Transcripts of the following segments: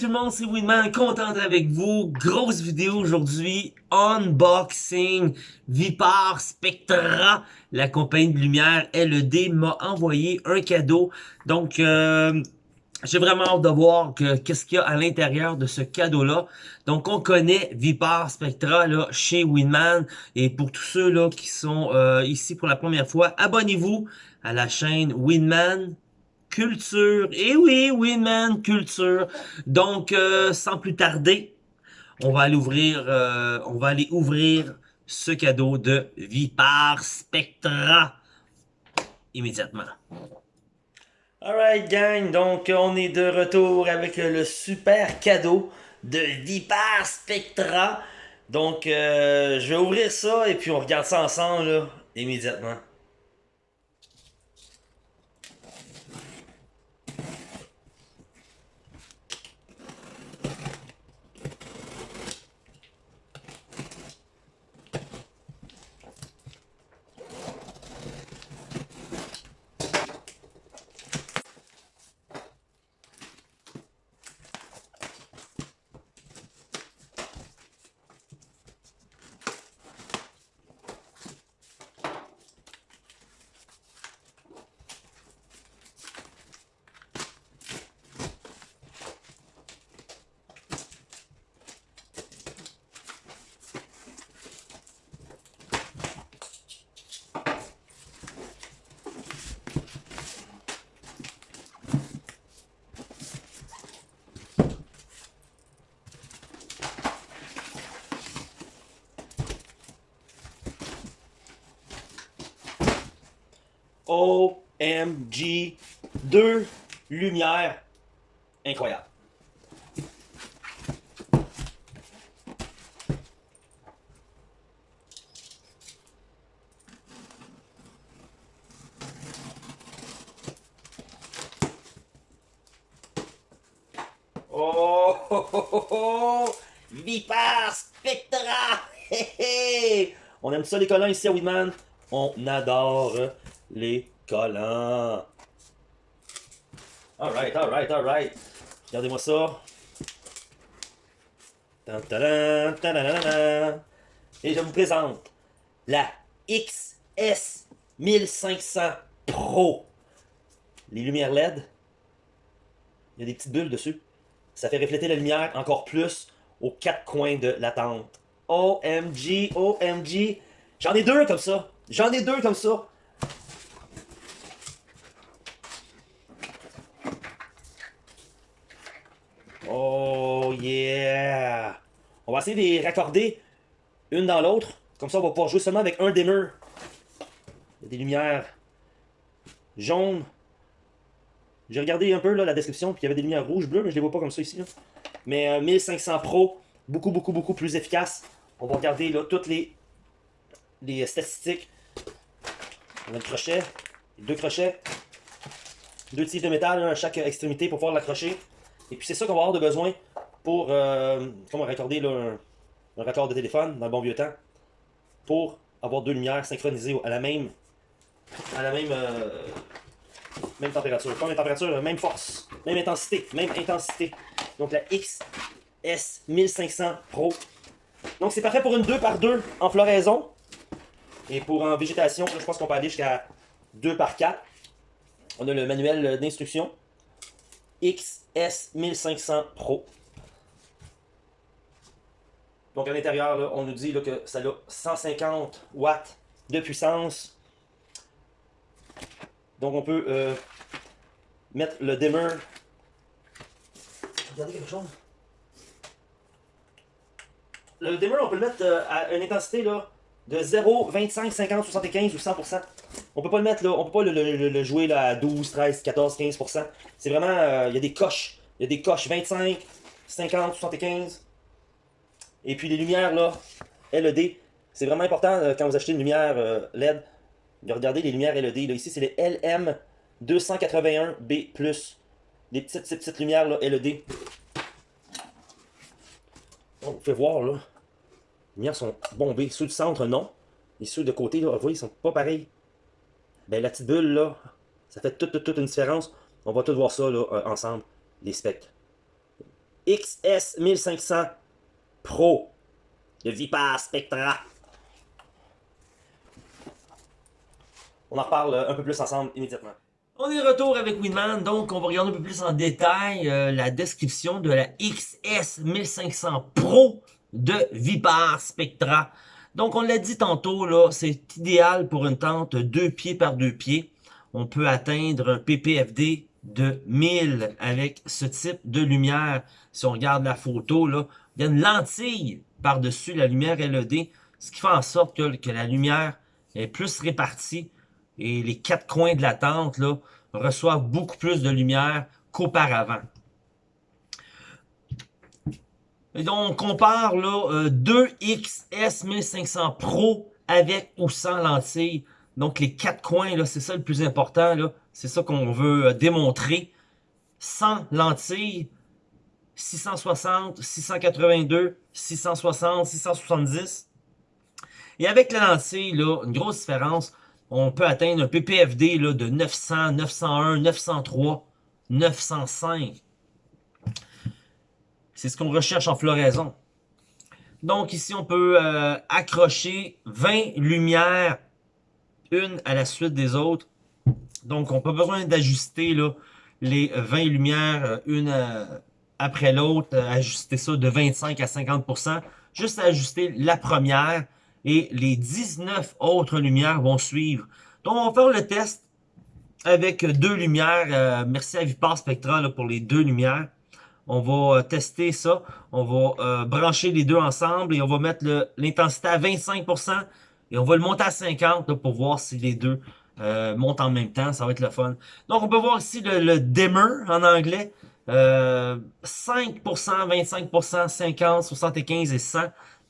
tout le monde, c'est Winman, content avec vous. Grosse vidéo aujourd'hui, unboxing Vipar Spectra. La compagnie de lumière LED m'a envoyé un cadeau. Donc, euh, j'ai vraiment hâte de voir qu'est-ce qu'il y a à l'intérieur de ce cadeau-là. Donc, on connaît Vipar Spectra là, chez Winman. Et pour tous ceux là qui sont euh, ici pour la première fois, abonnez-vous à la chaîne Winman culture. Et eh oui, Winman culture. Donc, euh, sans plus tarder, on va aller ouvrir, euh, on va aller ce cadeau de Vipar Spectra immédiatement. Alright gang, donc on est de retour avec le super cadeau de Vipar Spectra. Donc euh, je vais ouvrir ça et puis on regarde ça ensemble immédiatement. OMG, deux lumières incroyables. Oh, oh, oh, oh, oh. Vipar Spectra! On aime ça les collants ici à Weedman. On adore les collants. Alright, alright, alright. Regardez-moi ça. Et je vous présente la XS 1500 Pro. Les lumières LED, il y a des petites bulles dessus. Ça fait refléter la lumière encore plus aux quatre coins de la tente. OMG, OMG. J'en ai deux comme ça. J'en ai deux comme ça. Oh yeah! On va essayer de les raccorder une dans l'autre. Comme ça, on va pouvoir jouer seulement avec un dimmer. Il y a des lumières jaunes. J'ai regardé un peu la description, puis il y avait des lumières rouges, bleues, mais je les vois pas comme ça ici. Mais 1500 euh, Pro, beaucoup, beaucoup, beaucoup plus efficace. On va regarder là, toutes les, les statistiques. On a le crochet, deux crochets, deux tiges de métal à chaque extrémité pour pouvoir l'accrocher. Et puis c'est ça qu'on va avoir de besoin pour euh, comment raccorder un, raccord de téléphone dans le bon vieux temps. Pour avoir deux lumières synchronisées à la même à la même euh, même température. Même température, même force, même intensité, même intensité. Donc la XS 1500 Pro. Donc c'est parfait pour une 2 par 2 en floraison. Et pour en végétation, je pense qu'on peut aller jusqu'à 2 par 4. On a le manuel d'instruction. XS 1500 Pro. Donc à l'intérieur, on nous dit que ça a 150 watts de puissance. Donc on peut euh, mettre le dimmer. Regardez quelque chose. Le dimmer, on peut le mettre euh, à une intensité là, de 0, 25, 50, 75 ou 100%. On peut pas le mettre là, on peut pas le, jouer à 12, 13, 14, 15%. C'est vraiment, euh, il y a des coches. Il y a des coches 25, 50, 75. Et puis les lumières là, LED. C'est vraiment important euh, quand vous achetez une lumière euh, LED. De regarder les lumières LED. Là. Ici, c'est les LM281B+. Les petites, petites, lumières là, LED. On vous fait voir là. Les lumières sont bombées. Ceux du centre, non. Et ceux de côté, là, vous voyez, ils sont pas pareils ben, la petite bulle, là, ça fait toute, toute, une différence. On va tout voir ça là, euh, ensemble, les spectres. XS1500 Pro de Vipar Spectra. On en reparle un peu plus ensemble immédiatement. On est retour avec Winman, donc on va regarder un peu plus en détail euh, la description de la XS1500 Pro de Vipar Spectra. Donc on l'a dit tantôt, là, c'est idéal pour une tente 2 pieds par 2 pieds. On peut atteindre un PPFD de 1000 avec ce type de lumière. Si on regarde la photo, là, il y a une lentille par-dessus la lumière LED, ce qui fait en sorte que, que la lumière est plus répartie et les quatre coins de la tente là, reçoivent beaucoup plus de lumière qu'auparavant. On compare là, 2 XS 1500 Pro avec ou sans lentille. Donc, les quatre coins, c'est ça le plus important. C'est ça qu'on veut euh, démontrer. Sans lentille, 660, 682, 660, 670. Et avec la lentille, là, une grosse différence, on peut atteindre un PPFD là, de 900, 901, 903, 905. C'est ce qu'on recherche en floraison. Donc ici, on peut euh, accrocher 20 lumières, une à la suite des autres. Donc, on n'a pas besoin d'ajuster les 20 lumières, euh, une euh, après l'autre, ajuster ça de 25 à 50%. Juste ajuster la première et les 19 autres lumières vont suivre. Donc, on va faire le test avec deux lumières. Merci à Vipar Spectra pour les deux lumières. On va euh, tester ça. On va euh, brancher les deux ensemble et on va mettre l'intensité à 25% et on va le monter à 50 pour voir si les deux montent en même temps. Ça va être le fun. Donc, on peut voir ici le, le en anglais. 5%, 25%, 50, 75 et 100.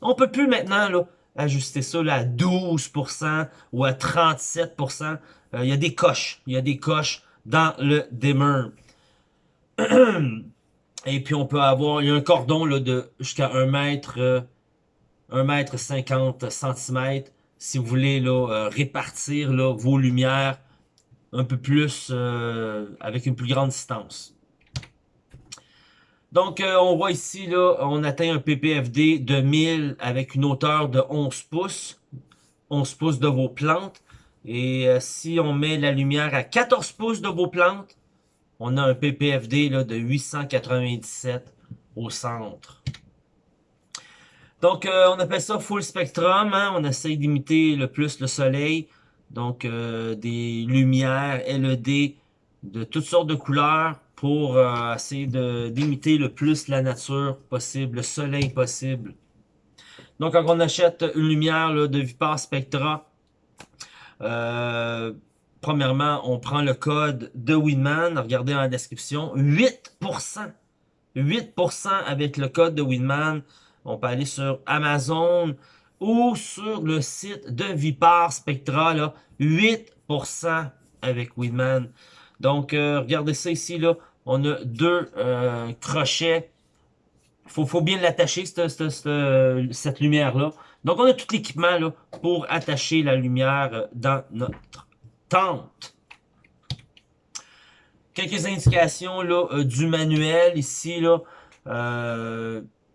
On peut plus maintenant là, ajuster ça à 12% ou à 37%. Euh, il y a des coches. Il y a des coches dans le dimmer. Et puis on peut avoir, il y a un cordon là, de jusqu'à 1 mètre, 1 euh, mètre 50 cm si vous voulez là, euh, répartir là, vos lumières un peu plus avec une plus grande distance. Donc, euh, on voit ici, là, on atteint un PPFD de 1000 avec une hauteur de 11 pouces. 11 pouces de vos plantes. Et euh, si on met la lumière à 14 pouces de vos plantes, on a un PPFD de 897 au centre. Donc, euh, on appelle ça full spectrum. Hein? On essaye d'imiter le plus le soleil. Donc, des lumières LED de toutes sortes de couleurs pour euh, essayer d'imiter le plus la nature possible, le soleil possible. Donc, quand on achète une lumière de Vipar Spectra, euh, premièrement, on prend le code de Winman, regardez dans la description, 8%, 8% avec le code de Winman. On peut aller sur Amazon ou sur le site de Vipar Spectra, là, 8% avec Winman. Donc, euh, regardez ça ici, là. On a deux euh, crochets. Faut, faut bien l'attacher, cette, lumière-là. Donc, on a tout l'équipement pour attacher la lumière euh, dans notre tente. Quelques indications là, du manuel ici. là.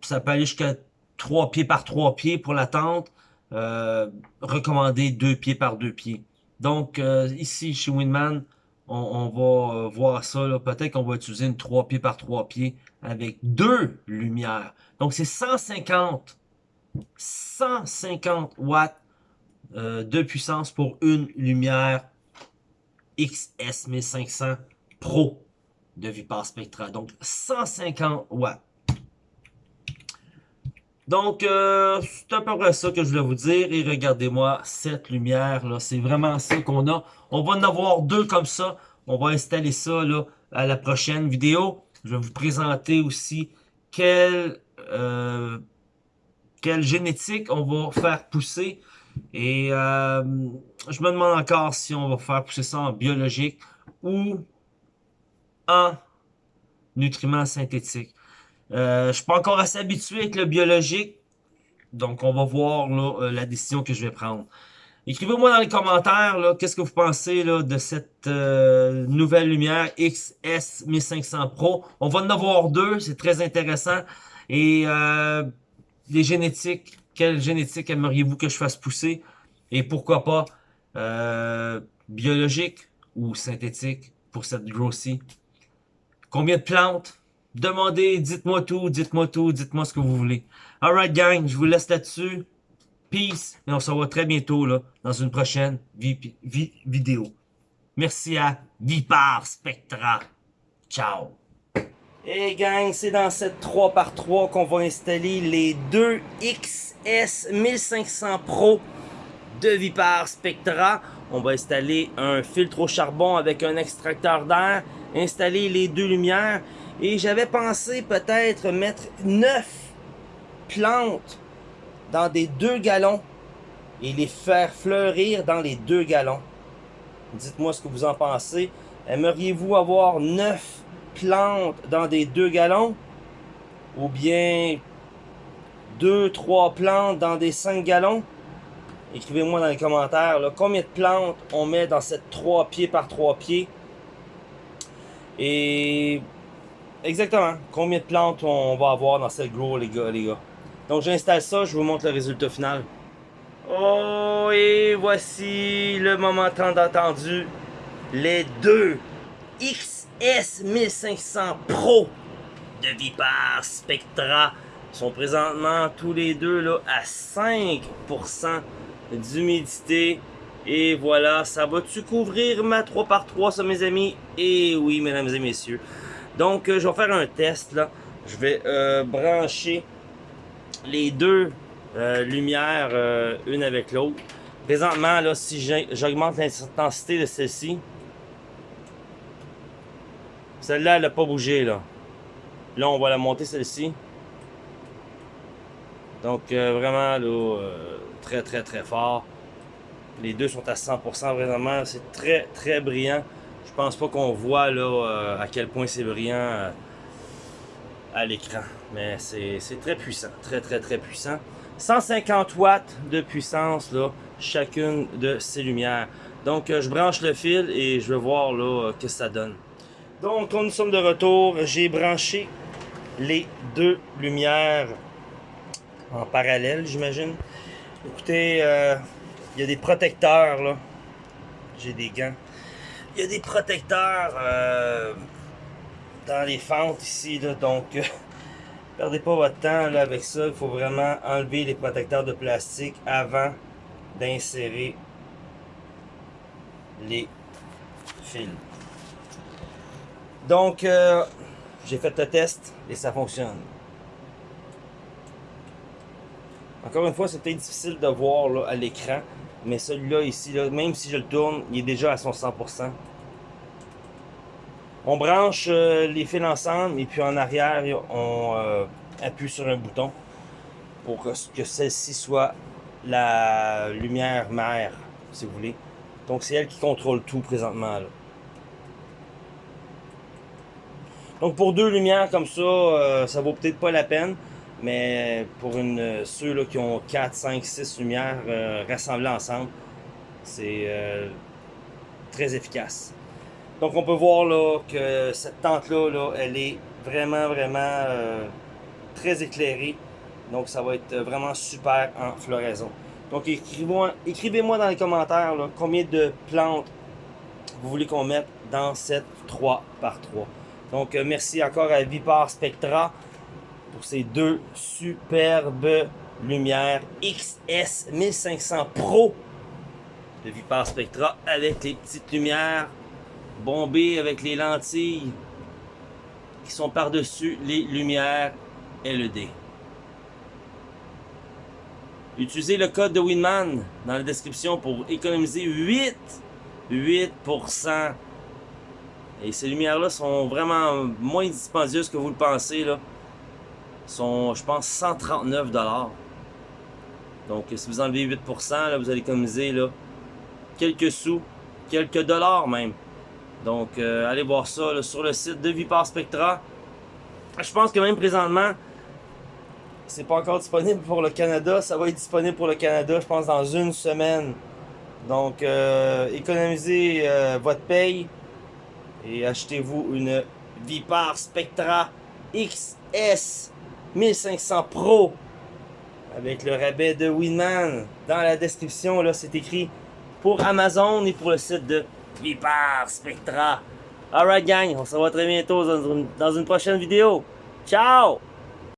ça peut aller jusqu'à 3 pieds par 3 pieds pour la tente. recommandé 2 pieds par 2 pieds. Donc, ici, chez Winman, on, va euh, voir ça. Peut-être qu'on va utiliser une 3 pieds par 3 pieds avec deux lumières. Donc, c'est 150, 150 watts euh, de puissance pour une lumière XS1500 Pro de Vipar Spectra. Donc, 150 watts. Donc, euh, c'est à peu près ça que je voulais vous dire. Et regardez-moi cette lumière, là. C'est vraiment ça qu'on a. On va en avoir deux comme ça. On va installer ça, là, à la prochaine vidéo. Je vais vous présenter aussi quelle, euh, quelle génétique on va faire pousser. Et euh, je me demande encore si on va faire pousser ça en biologique ou en nutriments synthétiques. Euh, je suis pas encore assez habitué avec le biologique. Donc, on va voir là, euh, la décision que je vais prendre. Écrivez-moi dans les commentaires, qu'est-ce que vous pensez là, de cette euh, nouvelle lumière XS 1500 Pro. On va en avoir deux, c'est très intéressant. Et euh, les génétiques, quelle génétique aimeriez-vous que je fasse pousser? Et pourquoi pas euh, biologique ou synthétique pour cette grossie? Combien de plantes? Demandez, dites-moi tout, dites-moi tout, dites-moi ce que vous voulez. Alright gang, je vous laisse là-dessus. Peace. Et on se revoit très bientôt là, dans une prochaine vidéo. Merci à Vipar Spectra. Ciao. Hey gang, c'est dans cette 3x3 qu'on va installer les deux XS 1500 Pro de Vipar Spectra. On va installer un filtre au charbon avec un extracteur d'air, installer les deux lumières et j'avais pensé peut-être mettre 9 plantes dans des deux gallons et les faire fleurir dans les deux gallons. Dites-moi ce que vous en pensez. Aimeriez-vous avoir 9 plantes dans des deux gallons ou bien 2-3 plantes dans des 5 gallons? Écrivez-moi dans les commentaires combien de plantes on met dans cette 3 pieds par 3 pieds? Et exactement, combien de plantes on va avoir dans cette gros les gars, les gars? Donc j'installe ça, je vous montre le résultat final. Oh, et voici le moment tant attendu. Les deux XS 1500 Pro de Viper Spectra sont présentement tous les deux là, à 5% d'humidité. Et voilà, ça va-tu couvrir ma 3x3 ça mes amis? Et oui mesdames et messieurs. Donc euh, je vais faire un test là. Je vais euh, brancher les deux euh, lumières une avec l'autre. Présentement, là, si j'augmente l'intensité de celle-ci, celle-là, elle n'a pas bougé. Là. là, on va la monter, celle-ci. Donc, euh, vraiment, là, très, très, très fort. Les deux sont à 100% présentement. C'est très, très brillant. Je pense pas qu'on voit là à quel point c'est brillant à l'écran. Mais c'est très puissant, très très très puissant. 150 watts de puissance, là, chacune de ces lumières. Donc euh, je branche le fil et je vais voir là, euh, que ça donne. Donc nous sommes de retour, j'ai branché les deux lumières en parallèle, j'imagine. Écoutez, euh, il y a des protecteurs là. J'ai des gants. Il y a des protecteurs dans les fentes ici, là, donc euh, perdez pas votre temps là, avec ça. Il faut vraiment enlever les protecteurs de plastique avant d'insérer les fils. Donc, euh, j'ai fait le test et ça fonctionne. Encore une fois, c'est peut-être difficile de voir là, à l'écran, mais celui-là ici, même si je le tourne, il est déjà à son 100%. On branche euh, les fils ensemble et puis en arrière, on euh, appuie sur un bouton pour que, celle-ci soit la lumière mère, si vous voulez. Donc c'est elle qui contrôle tout présentement. Donc pour deux lumières comme ça, euh, ça vaut peut-être pas la peine. Mais pour une, ceux qui ont 4, 5, 6 lumières rassemblées ensemble, c'est très efficace. Donc on peut voir là, que cette tente-là, là, elle est vraiment, vraiment euh, très éclairée. Donc ça va être vraiment super en floraison. Donc écrivez-moi dans les commentaires combien de plantes vous voulez qu'on mette dans cette 3 par 3. Donc euh, merci encore à Vipar Spectra pour ces deux superbes lumières XS 1500 Pro de Vipar Spectra avec les petites lumières bombé avec les lentilles qui sont par-dessus les lumières LED. Utilisez le code de Winman dans la description pour économiser 8, 8%. Et ces lumières-là sont vraiment moins dispendieuses que vous le pensez. Là. sont, je pense, 139 Donc, si vous enlevez 8%, là, vous allez économiser là, quelques sous, quelques dollars même. Donc, euh, allez voir ça sur le site de Vipar Spectra. Je pense que même présentement, c'est pas encore disponible pour le Canada. Ça va être disponible pour le Canada, je pense, dans une semaine. Donc, euh, économisez euh, votre paye et achetez-vous une Vipar Spectra XS 1500 Pro avec le rabais de Winman. Dans la description, là, c'est écrit pour Amazon et pour le site de Vipar Spectra. Alright gang, on se revoit très bientôt dans une, dans une prochaine vidéo. Ciao!